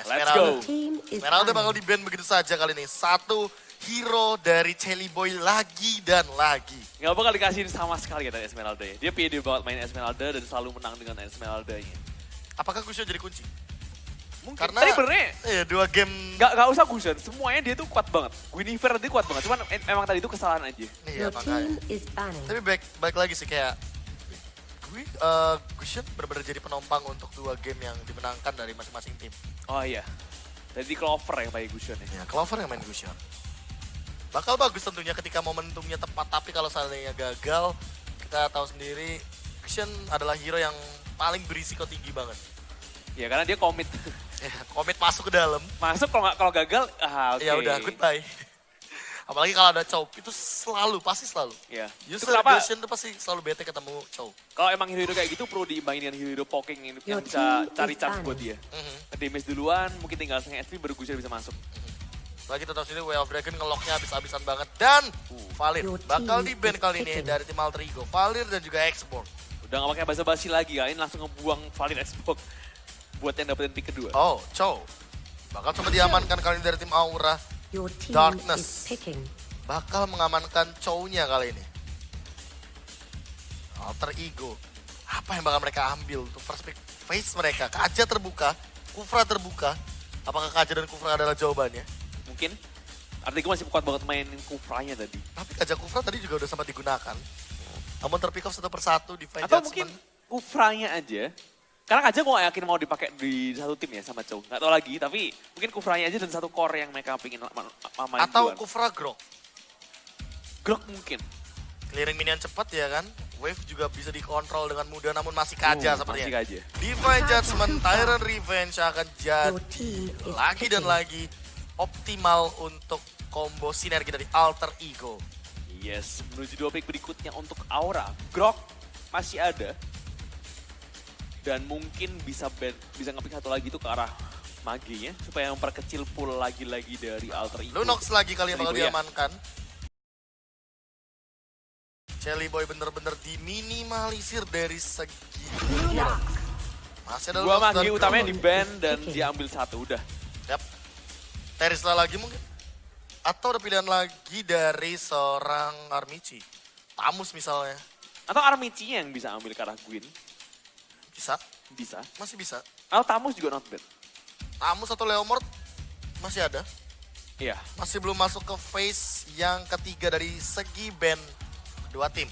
Let's go. Esmeralda bakal di ban begitu saja kali ini. Satu hero dari Chelly Boy lagi dan lagi. Gak bakal dikasih sama sekali ya dari Esmeralda ya. Dia pede banget main Esmeralda dan selalu menang dengan Esmeralda-nya. Apakah Kusho jadi kunci? Mungkin. Karena- Tadi benernya Iya, dua game. Gak, gak usah Gusion, semuanya dia tuh kuat banget. Guinevere tadi kuat banget, cuman em- emang tadi itu kesalahan aja. Iya, makanya. team is banning. Tapi baik, baik lagi sih kayak gue uh, Gusion benar-benar jadi penompang untuk dua game yang dimenangkan dari masing-masing tim. Oh iya. Tadi Clover yang pakai Gusion ya. Ya, Clover yang main Gusion. Bakal bagus tentunya ketika momentumnya tepat, tapi kalau seandainya gagal, kita tahu sendiri Gusion adalah hero yang paling berisiko tinggi banget. Ya karena dia komit. Ya, komit masuk ke dalam, Masuk kalau nggak kalau gagal, ah oke. ya udah goodbye. Apalagi kalau ada Chow, itu selalu, pasti selalu. Ya. Itu User kenapa itu pasti selalu bete ketemu Chow. kalau emang hero-hero kayak gitu perlu diimbangin dengan hero-hero poking yang, yang Your bisa cari chance banning. buat dia. Mhm. Damage duluan, mungkin tinggal setengah HP baru bisa masuk. Lagi kita tahu sini Way of Dragon ngeloknya habis-habisan banget. Dan Valir Your bakal di ban is kali ini dari tim Alter Ego. Valir dan juga Xborg. Udah gak pakai basa-basi lagi kalian langsung ngebuang Valid Xbox buat yang dapetin pick kedua. Oh, Chow. Bakal coba diamankan kali ini dari tim Aura. Your team Darkness. is picking. Bakal mengamankan Chow-nya kali ini. Alter Ego. Apa yang bakal mereka ambil untuk first pick face mereka? Kaja terbuka, Kufra terbuka. Apakah Kaja dan Kufra adalah jawabannya? Mungkin Artigo masih kuat banget mainin Kufranya tadi. Tapi Kaja Kufra tadi juga udah sempat digunakan. Namun terpick off satu persatu, defense Atau judgment. mungkin Kufranya aja. Karena aja gue gak yakin mau dipakai di satu tim ya sama Chow. Gak tau lagi, tapi mungkin Kufranya aja dan satu core yang mereka ma- ma- main Atau duluan. Kufra Grok. Grok mungkin. Clearing minion cepat ya kan. Wave juga bisa dikontrol dengan mudah namun masih kaja Uh, sepertinya. Masih aja. Divine Judgment, Tyrant Revenge akan jadi lagi dan lagi optimal untuk combo sinergi dari Alter Ego. Yes, menuju dua pick berikutnya untuk Aura. Grok masih ada. Dan mungkin bisa ban, bisa ngepick satu lagi itu ke arah maginya supaya memperkecil pool lagi-lagi dari Alter Ego. Lunox lagi kali yang bakal ya. diamankan. Jelly Boy bener-bener diminimalisir dari segi Block. masih ada Dua magi dan utamanya di ban dan Picking. diambil satu udah. Yap. Terisla lagi mungkin. Atau ada pilihan lagi dari seorang Armici. Tamus misalnya. Atau Armici yang bisa ambil ke arah Gwyn. Bisa, Bisa. masih bisa. Atau Tamus juga not bad. Tamus atau Leomord masih ada. Iya. Masih belum masuk ke phase yang ketiga dari segi band dua tim.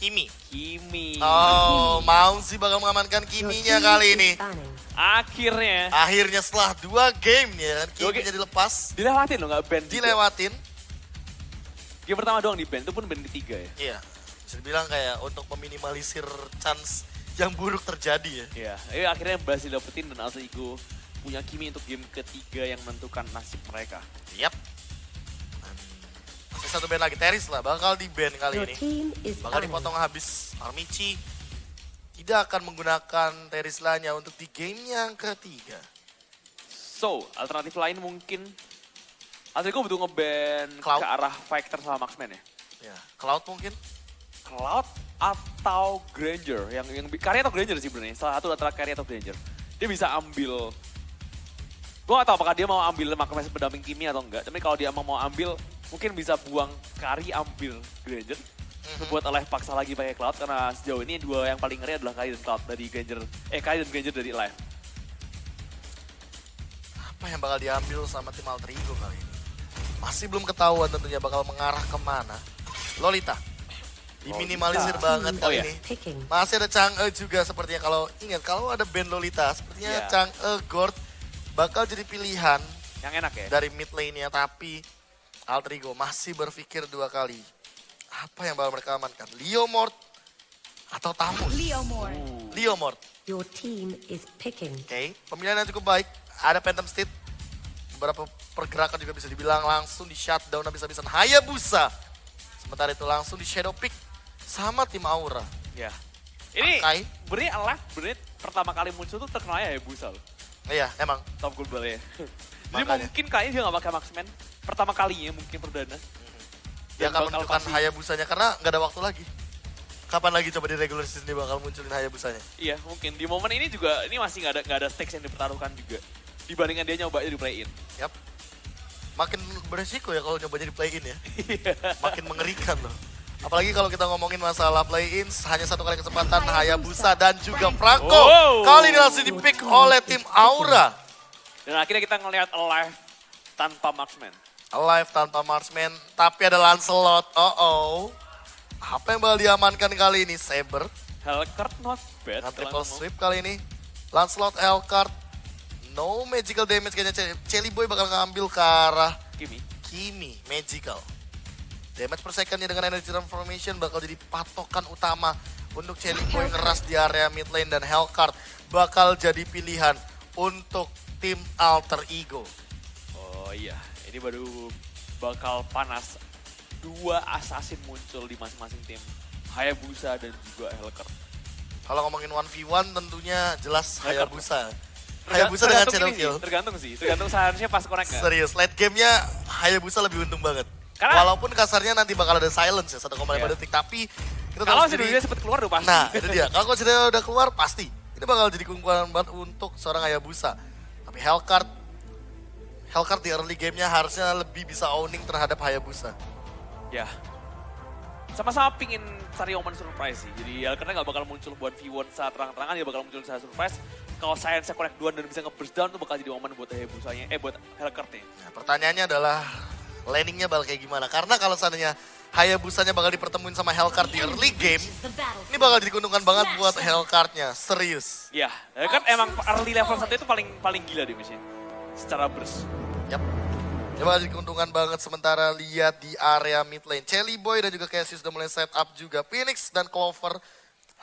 Kimi. Kimi. Oh, mau sih bakal mengamankan Kiminya kali ini. Akhirnya Akhirnya setelah dua game ya kan, Kiminya game. dilepas, dilewatin loh nggak ban. juga. dilewatin. Game pertama doang di ban, itu pun ban ketiga ya. Iya, bisa dibilang kayak untuk meminimalisir chance yang buruk terjadi ya. Iya, eh, akhirnya berhasil dapetin dan Alter Ego punya Kimi untuk game ketiga yang menentukan nasib mereka. Yap. Masih satu band lagi, Teris lah, bakal di band kali Your ini. team is Bakal dipotong habis Armici. Tidak akan menggunakan Terislanya untuk di game yang ketiga. So, alternatif lain mungkin Alter Ego butuh ngeban Cloud. ke arah Fighter sama Marksman ya. Ya, Cloud mungkin. Cloud atau Granger yang yang Carry atau Granger sih sebenarnya. Salah satu antara Carry atau Granger. Dia bisa ambil Gue gak tau apakah dia mau ambil Marksman pendamping Kimi atau enggak. Tapi kalau dia emang mau ambil, mungkin bisa buang Carry ambil Granger. Mhm. Buat Alive paksa lagi pakai Cloud karena sejauh ini dua yang paling ngeri adalah Carry dan Cloud dari Granger. Eh Carry dan Granger dari Alive. Apa yang bakal diambil sama tim Alter Ego kali ini? Masih belum ketahuan tentunya bakal mengarah ke mana. Lolita. Diminimalisir Lolita. banget Oh kali iya. ini. Picking. Masih ada Chang'e juga sepertinya kalau ingat kalau ada band Lolita sepertinya Iya. Chang'e Gord bakal jadi pilihan Yang enak ya. dari mid lane-nya tapi Alter Ego masih berpikir dua kali. Apa yang bakal mereka amankan? Leomord atau Tamus? Leomord. Leomord. Your team is picking. Oke, pemilihan yang cukup baik. Ada Phantom Steed. Beberapa pergerakan juga bisa dibilang langsung di shutdown habis-habisan Hayabusa. Sementara itu langsung di Shadow Pick sama tim Aura. Ya. Ini Kai. benernya Alive benernya pertama kali muncul tuh terkenal ya Busa loh. Iya, emang. top global ya. Jadi Makanya. mungkin kayaknya dia gak pakai Marksman. Pertama kalinya mungkin perdana. Dia Dan akan menunjukkan Hayabusanya karena nggak ada waktu lagi. Kapan lagi coba di regular season dia bakal munculin Hayabusanya? Iya mungkin. Di momen ini juga, ini masih gak ada, nggak ada stakes yang dipertaruhkan juga. dibandingkan dia nyoba di play in. Yap. Makin beresiko ya kalau nyobanya di play in ya. Makin mengerikan loh. Apalagi kalau kita ngomongin masalah play-in, hanya satu kali kesempatan Hayabusa dan juga Franco. Oh. Kali ini langsung di-pick oleh tim Aura. Dan akhirnya kita ngelihat alive tanpa marksman. Alive tanpa marksman, tapi ada Lancelot. Oh oh. Apa yang bakal diamankan kali ini? Saber. Hellcurt not bad. Kalau triple sweep kali ini. Lancelot, Hellcurt. No magical damage kayaknya. Ce- Celi Boy bakal ngambil ke arah Kimi. Kimi. Magical. Damage per secondnya dengan energy transformation bakal jadi patokan utama untuk Celi Boy ngeras di area mid lane dan Hellcurt bakal jadi pilihan untuk tim Alter Ego. Oh iya, ini baru bakal panas. Dua assassin muncul di masing-masing tim. Hayabusa dan juga Hellcurt. Kalau ngomongin 1v1 tentunya jelas. Hayabusa. Hayabusa dengan channel kill. Tergantung sih, tergantung seharusnya pas connect nggak. Serius, late gamenya Hayabusa lebih untung banget. Karena- Walaupun kasarnya nanti bakal ada silence ya, 1,5 Iya. detik. Tapi kita Kalau si sendiri- Dunia sempat keluar udah pasti. Nah, itu dia. Kalau konsidernya udah keluar, pasti. Ini bakal jadi keunggulan banget untuk seorang Hayabusa. Tapi Hellcurt, Hellcurt di early gamenya harusnya lebih bisa owning terhadap Hayabusa. Ya. Sama-sama pingin cari omen surprise sih. Jadi Hellcurt nggak bakal muncul buat V1 saat terang-terangan, dia bakal muncul saat surprise. Kalau Science connect duluan dan bisa nge-burst down tuh bakal jadi omen buat Hayabusanya, eh buat Hellcurt-nya. Nah, pertanyaannya adalah landingnya bakal kayak gimana? Karena kalau seandainya Hayabusanya bakal dipertemuin sama Hellcurt di early game, ini bakal jadi keuntungan banget buat Hellcurt-nya. Serius. Iya, Hellcurt emang early level 1 itu paling paling gila di mesin. Secara burst. Yap. Dia bakal jadi keuntungan banget sementara lihat di area mid lane. Chelly Boy dan juga Cassius udah mulai set up juga. Phoenix dan Clover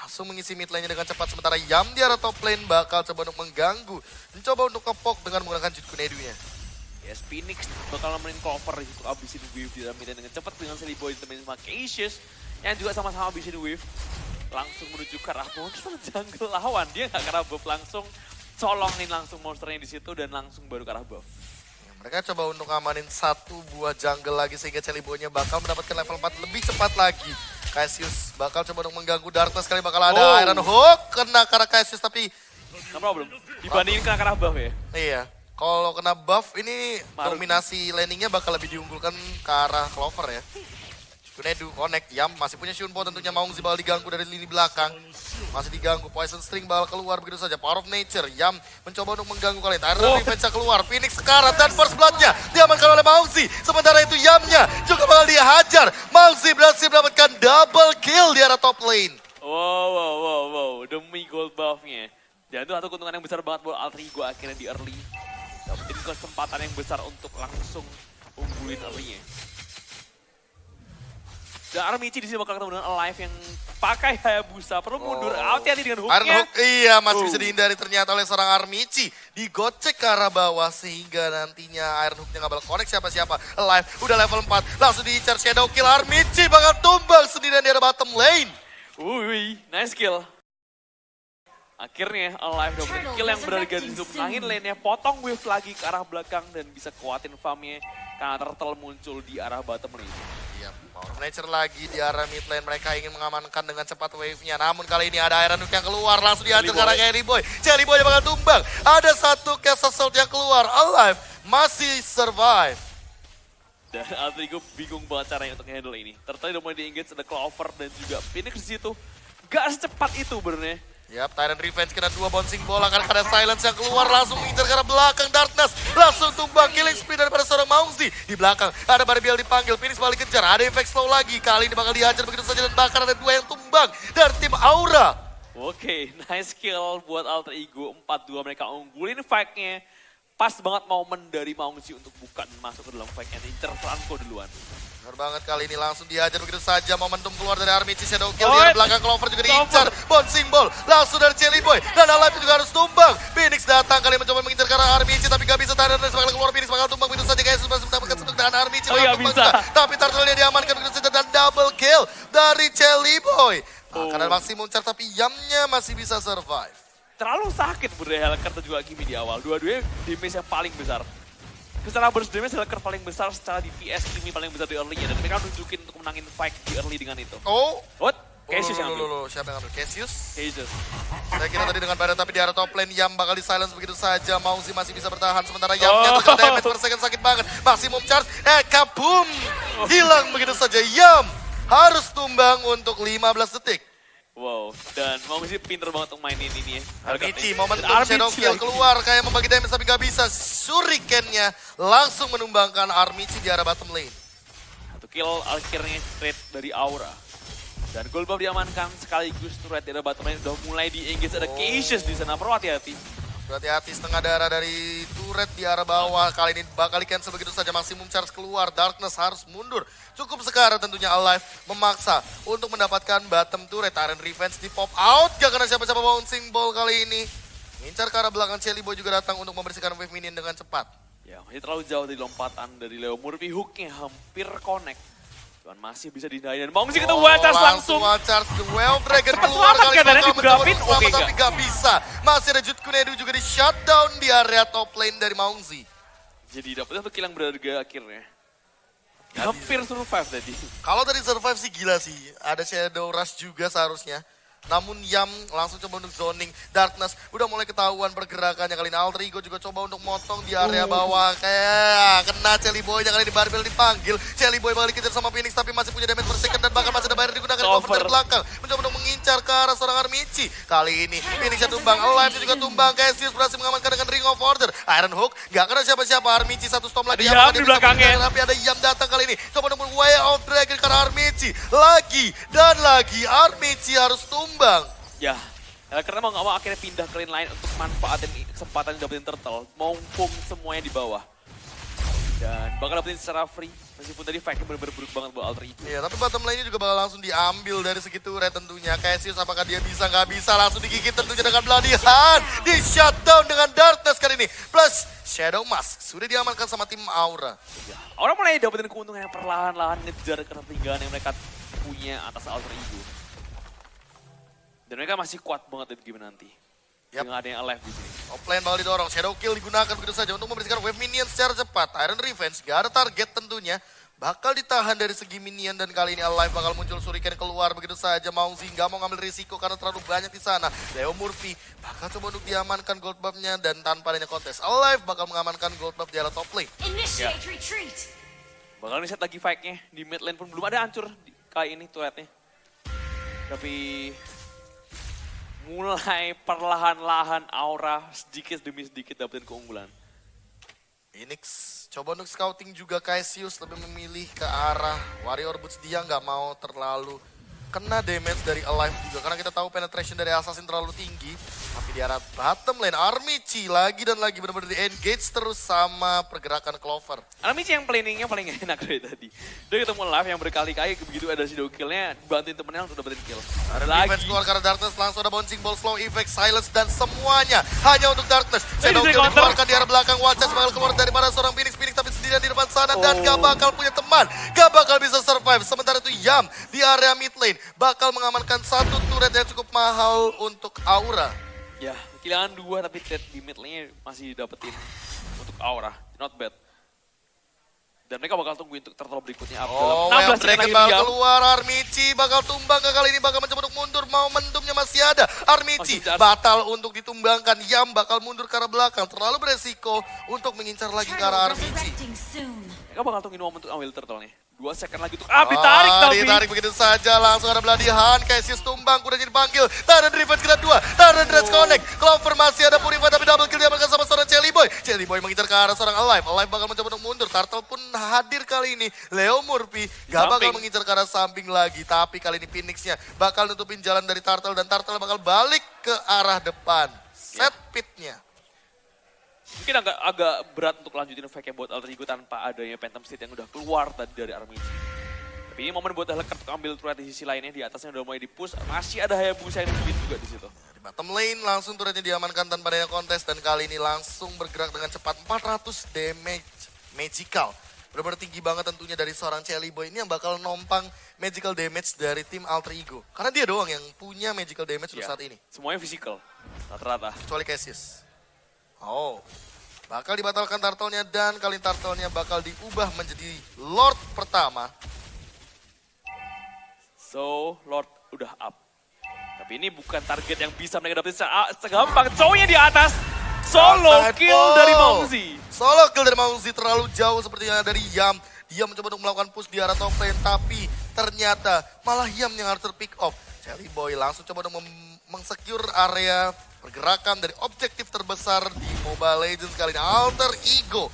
langsung mengisi mid lane-nya dengan cepat. Sementara Yam di area top lane bakal coba untuk mengganggu. Mencoba untuk kepok dengan menggunakan Jutku Nedu-nya. Yes, Phoenix bakal nemenin cover di situ abisin wave di dalam dengan cepat dengan Silly Boy ditemenin sama Cassius yang juga sama-sama abisin wave langsung menuju ke arah monster jungle lawan dia nggak ke arah buff langsung colongin langsung monsternya di situ dan langsung baru ke arah buff. Ya, mereka coba untuk ngamanin satu buah jungle lagi sehingga Chelly Boy-nya bakal mendapatkan level 4 lebih cepat lagi. Cassius bakal coba untuk mengganggu Darkness kali bakal ada Oh. Iron Hook kena ke arah Cassius tapi No problem. Dibandingin kena ke arah buff ya. iya kalau kena buff ini Maruki. dominasi landingnya bakal lebih diunggulkan ke arah Clover ya. Kunedu connect, Yam masih punya Shunpo tentunya Maungzi bakal diganggu dari lini belakang. Masih diganggu, Poison String bakal keluar begitu saja. Power of Nature, Yam mencoba untuk mengganggu kali ini. Tyler Oh. Revenge keluar, Phoenix sekarang dan First Blood-nya diamankan oleh Maungzi. Sementara itu Yamnya juga bakal dihajar. Maungzi berhasil mendapatkan double kill di arah top lane. Wow, wow, wow, wow. Demi gold buff-nya. Dan itu satu keuntungan yang besar banget buat Alter Ego akhirnya di early. Dapetin kesempatan yang besar untuk langsung unggulin early-nya. Dan Armici di sini bakal ketemu dengan Alive yang pakai Hayabusa. Perlu mundur, Oh. hati-hati dengan Iron hook-nya. Hook, iya masih Oh. bisa dihindari ternyata oleh seorang Armici. Digocek ke arah bawah sehingga nantinya Iron Hook-nya nggak bakal connect siapa-siapa. Alive, udah level 4, langsung diincar Shadow Kill. Armici bakal tumbang sendirian di arah bottom lane. Wih, nice kill. Akhirnya Alive dapetin kill yang berharga di situ. Menangin lane-nya, potong wave lagi ke arah belakang dan bisa kuatin farm-nya. Karena turtle muncul di arah bottom lane. Iya, Power Nature lagi di arah mid lane. Mereka ingin mengamankan dengan cepat wave-nya. Namun kali ini ada Iron Hook yang keluar. Langsung Jelly arah Boy. Jelly Boy. Jelly Boy bakal tumbang. Ada satu Cast Assault yang keluar. Alive masih survive. Dan Altrigo bingung banget caranya untuk handle ini. Turtle udah mulai di-engage, ada Clover dan juga Phoenix di situ. Gak secepat itu benernya. Yap, Tyrant Revenge kena dua bouncing bola karena ada Silence yang keluar langsung mengincar arah belakang Darkness langsung tumbang killing spree daripada seorang Maungzi di belakang ada Barbiel dipanggil Phoenix balik kejar ada efek slow lagi kali ini bakal dihajar begitu saja dan bakar ada dua yang tumbang dari tim Aura Oke, nice kill buat Alter Ego. 4-2 mereka unggulin fight-nya. Pas banget momen dari Maungzi untuk bukan masuk ke dalam fight-nya. Incer Franco duluan. Benar banget kali ini langsung dihajar begitu saja. Momentum keluar dari Armici Shadow Kill di belakang Clover juga diincar. Bouncing ball langsung dari Jelly Boy. Dan Alive juga harus tumbang. Phoenix datang kali mencoba mengincar ke arah Armici tapi gak bisa. Tyrant Revenge bakal keluar Phoenix bakal tumbang begitu saja. Guys masih mendapatkan sentuh dengan Armici Oh, iya, bisa. juga. tapi turtle-nya diamankan begitu saja dan double kill dari Jelly Boy. Oh. Karena masih muncar tapi Yamnya masih bisa survive. Terlalu sakit berdaya Hellcat dan juga Kimi di awal. Dua-duanya damage yang paling besar. Secara burst damage Hellcat paling besar, secara DPS Kimi paling besar di early-nya. Dan mereka nunjukin untuk menangin fight di early dengan itu. Oh What? Cassius yang ambil. siapa yang ambil? Cassius? Cassius. Saya kira tadi dengan Barat tapi di arah top lane Yam bakal di silence begitu saja. Mauzi masih bisa bertahan sementara Yam Oh. jatuh damage per second sakit banget. Maksimum charge, eh kabum! Hilang begitu saja. Yam harus tumbang untuk 15 detik. Wow, dan mau sih pinter banget untuk mainin ini ya. Armici, Dan momentum Armici Shadow Kill keluar kayak membagi damage tapi gak bisa. Shuriken-nya langsung menumbangkan Armici di arah bottom lane. Satu kill akhirnya straight dari Aura. Dan gold buff diamankan sekaligus turret di arah bottom lane udah mulai di engage ada Oh. Cassius di sana. Perlu hati-hati. Berhati-hati setengah darah dari turret di arah bawah. Kali ini bakal di cancel begitu saja. Maksimum charge keluar. Darkness harus mundur. Cukup sekarang tentunya Alive memaksa untuk mendapatkan bottom turret. Tyrant Revenge di pop out. Gak kena siapa-siapa bouncing ball kali ini. Ngincar ke arah belakang Chelly Boy juga datang untuk membersihkan wave minion dengan cepat. Ya, masih terlalu jauh dari lompatan dari Leo Murphy. Hooknya hampir connect. Cuman masih bisa dihindari. Dan sih kita Oh, charge langsung. charge the Well Dragon Cepat keluar selamat kali untuk Oke, tapi gak bisa. Masih ada Jut Kunedu juga di shutdown di area top lane dari Maungzi. Jadi dapetnya satu kill yang berharga akhirnya. Hampir survive tadi. Kalau dari survive sih gila sih. Ada Shadow Rush juga seharusnya. Namun Yam langsung coba untuk zoning. Darkness udah mulai ketahuan pergerakannya kali ini. Alter Ego juga coba untuk motong di area bawah. Kayak kena Chelly Boy-nya kali ini. Barbel dipanggil. Chelly Boy bakal dikejar sama Phoenix tapi masih punya damage per second. Dan bahkan masih ada bayar digunakan cover dari belakang. Mencoba mengincar ke arah seorang Armici. Kali ini Phoenix-nya tumbang. Alive juga tumbang. Cassius berhasil mengamankan dengan Ring of Order. Iron Hook gak kena siapa-siapa. Armici satu storm lagi. Ada Yam di belakangnya. tapi ada Yam datang kali ini. Coba nemu Way of Dragon karena Armici. Lagi dan lagi Armici harus tumbang. Ya, ya, karena mau nggak mau akhirnya pindah ke lane lain untuk manfaatin kesempatan dapetin turtle. Mumpung semuanya di bawah. Dan bakal dapetin secara free. Meskipun tadi fight bener-bener buruk banget buat Alter Ego. Iya, tapi bottom lane-nya juga bakal langsung diambil dari segi turret tentunya. Cassius apakah dia bisa nggak bisa langsung digigit tentunya dengan Bloody Hand. Di shutdown dengan Darkness kali ini. Plus Shadow Mask sudah diamankan sama tim Aura. Ya, orang mulai dapetin keuntungan yang perlahan-lahan ngejar ketertinggalan yang mereka punya atas Alter Ego. Dan mereka masih kuat banget di game nanti. Yap. Dengan ada yang alive di sini. Top lane bakal didorong, Shadow Kill digunakan begitu saja untuk membersihkan wave minion secara cepat. Iron Revenge, gak ada target tentunya. Bakal ditahan dari segi minion dan kali ini Alive bakal muncul Shuriken keluar begitu saja. Maungzi nggak mau ngambil risiko karena terlalu banyak di sana. Leo Murphy bakal coba untuk diamankan gold buff-nya dan tanpa adanya kontes. Alive bakal mengamankan gold buff di arah top lane. Initiate retreat. Bakal reset lagi fight-nya. Di mid lane pun belum ada hancur kali ini turretnya. Tapi mulai perlahan-lahan aura sedikit demi sedikit dapetin keunggulan. Phoenix coba untuk scouting juga Cassius lebih memilih ke arah Warrior Boots dia nggak mau terlalu kena damage dari Alive juga karena kita tahu penetration dari Assassin terlalu tinggi tapi di arah bottom lane Armici lagi dan lagi benar-benar di engage terus sama pergerakan Clover Armici yang planningnya paling enak dari tadi. Dia ketemu live yang berkali-kali begitu ada shadow killnya, bantuin temennya untuk dapetin kill. ada Lagi. defense keluar karena Darkness langsung ada bouncing ball slow effect silence dan semuanya hanya untuk Darkness Shadow Kill dikeluarkan di arah belakang Watchers bakal keluar daripada seorang Phoenix Phoenix tapi sendirian di depan sana dan Oh. gak bakal punya teman gak bakal bisa survive sementara itu Yam di area mid lane bakal mengamankan satu turret yang cukup mahal untuk Aura Ya, kehilangan dua tapi trade di mid lane masih dapetin untuk aura. Not bad. Dan mereka bakal tungguin untuk turtle berikutnya. Oh, Abdul. well, 16 Dragon lagi bakal diam. keluar, Armici bakal tumbang ke kali ini, bakal mencoba untuk mundur, momentumnya masih ada. Armici Masih charge. batal untuk ditumbangkan, Yam bakal mundur ke arah belakang, terlalu beresiko untuk mengincar lagi ke arah Armici. Mereka bakal tungguin momen untuk ambil turtle nih. Dua second lagi untuk... Ah, ditarik Ah, tapi. Ditarik begitu saja, langsung ada beladihan, Cassius tumbang, kuda jadi panggil. Tyrant Revenge kena dua, Tyrant Dredge Oh. connect. Clover masih ada Purify tapi double kill diamankan sama seorang Chelly Boy. Chelly Boy mengincar ke arah seorang Alive. Alive bakal mencoba untuk mundur, Turtle pun hadir kali ini. Leo Murphy gak bakal mengincar ke arah samping lagi. Tapi kali ini Phoenix-nya bakal nutupin jalan dari Turtle dan Turtle bakal balik ke arah depan. Set pitnya. Mungkin agak agak berat untuk lanjutin fight buat Alter Ego tanpa adanya Phantom State yang udah keluar tadi dari Armici. Tapi ini momen buat Helker untuk ambil turret di sisi lainnya di atasnya udah mulai di-push. Masih ada Hayabusa yang nungguin juga di situ. Di bottom lane langsung turretnya diamankan tanpa adanya kontes dan kali ini langsung bergerak dengan cepat 400 damage magical. Benar-benar tinggi banget tentunya dari seorang Chelly Boy ini yang bakal nompang magical damage dari tim Alter Ego. Karena dia doang yang punya magical damage untuk Ya, saat ini. Semuanya physical. Rata-rata. Kecuali Cassius. Oh, bakal dibatalkan turtle-nya dan kali turtle-nya bakal diubah menjadi Lord pertama. So, Lord udah up. Tapi ini bukan target yang bisa mereka dapetin segampang. Cowoknya di atas. Solo kill Ball. dari Mauzi. Solo kill dari Mauzi terlalu jauh sepertinya dari Yam. Dia mencoba untuk melakukan push di arah top lane, tapi ternyata malah Yam yang harus terpick off. Jelly Boy langsung coba untuk mengsecure area pergerakan dari objektif terbesar di Mobile Legends kali ini. Alter Ego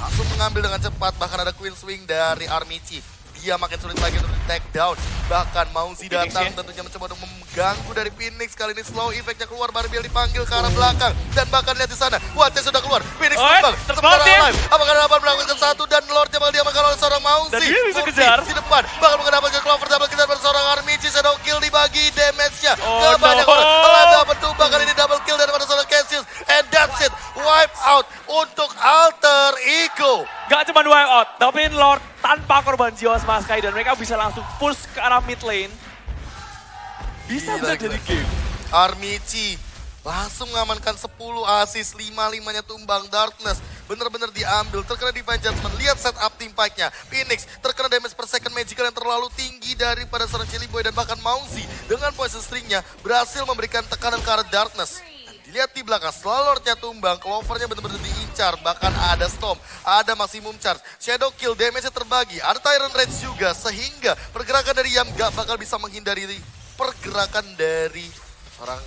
langsung mengambil dengan cepat, bahkan ada Queen Swing dari Armici. Dia makin sulit lagi untuk di take down. Bahkan Mauzi Phoenix datang ya. tentunya mencoba untuk mengganggu dari Phoenix. Kali ini slow effect-nya keluar, Barbiel dipanggil ke arah belakang. Dan bahkan lihat di sana, Watch sudah keluar. Phoenix tumbang, terpaut sementara dia. alive. Apakah dapat melakukan satu dan Lordnya bakal diamankan oleh seorang Mauzi. Dan dia bisa kejar. Di depan, bakal mendapatkan Clover Wipe out, tapi Lord tanpa korban jiwa sama Sky dan mereka bisa langsung push ke arah mid lane. Bisa bisa jadi game. Armici langsung mengamankan 10 assist, 5-5-nya tumbang Darkness. Bener-bener diambil, terkena Divine Judgment. Lihat setup team fight-nya. Phoenix terkena damage per second magical yang terlalu tinggi daripada seorang Chili Boy dan bahkan Mauzi dengan poison string-nya berhasil memberikan tekanan ke arah Darkness. Dilihat di belakang, setelah Lord-nya tumbang, Clover-nya bener-bener diincar. Bahkan ada Storm, ada Maximum Charge. Shadow Kill, damage-nya terbagi. Ada Tyrant Rage juga, sehingga pergerakan dari Yam gak bakal bisa menghindari pergerakan dari seorang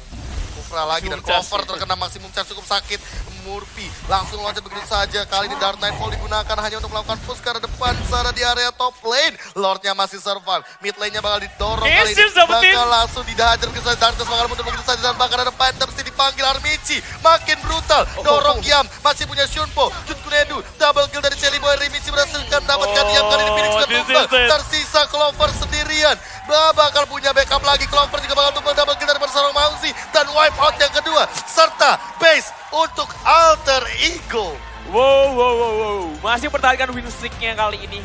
Kufra lagi dan ya. terkena Maximum Charge cukup sakit. Murphy langsung loncat begitu saja. Kali ini Dark Nightfall digunakan hanya untuk melakukan push ke arah depan. Sana di area top lane. Lordnya masih survive. Mid lane-nya bakal didorong kali ini. Bakal langsung dihajar ke sana. Darkness bakal mundur begitu saja. Dan bahkan ada Phantom City dipanggil Armici. Makin brutal. Dorong Yam. Masih punya Shunpo. Jun Kunedu. Double kill dari Celi Boy. Rimici berhasil mendapatkan Yam. Kali ini Phoenix Oh, sudah tumbang. Tersisa Clover sendirian. Bah, bakal punya backup lagi. Clover juga bakal tumbang double kill dari seorang Mauzi. Dan wipe out yang kedua. Serta base untuk Alter Ego. Wow, wow, wow, wow. Masih mempertahankan win streak-nya kali ini.